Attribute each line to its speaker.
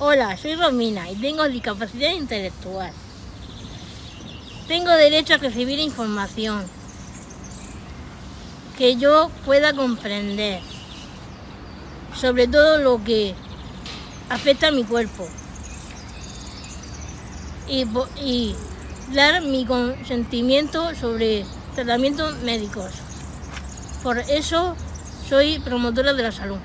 Speaker 1: Hola, soy Romina y tengo discapacidad intelectual. Tengo derecho a recibir información que yo pueda comprender sobre todo lo que afecta a mi cuerpo y, y dar mi consentimiento sobre tratamientos médicos. Por eso soy promotora de la salud.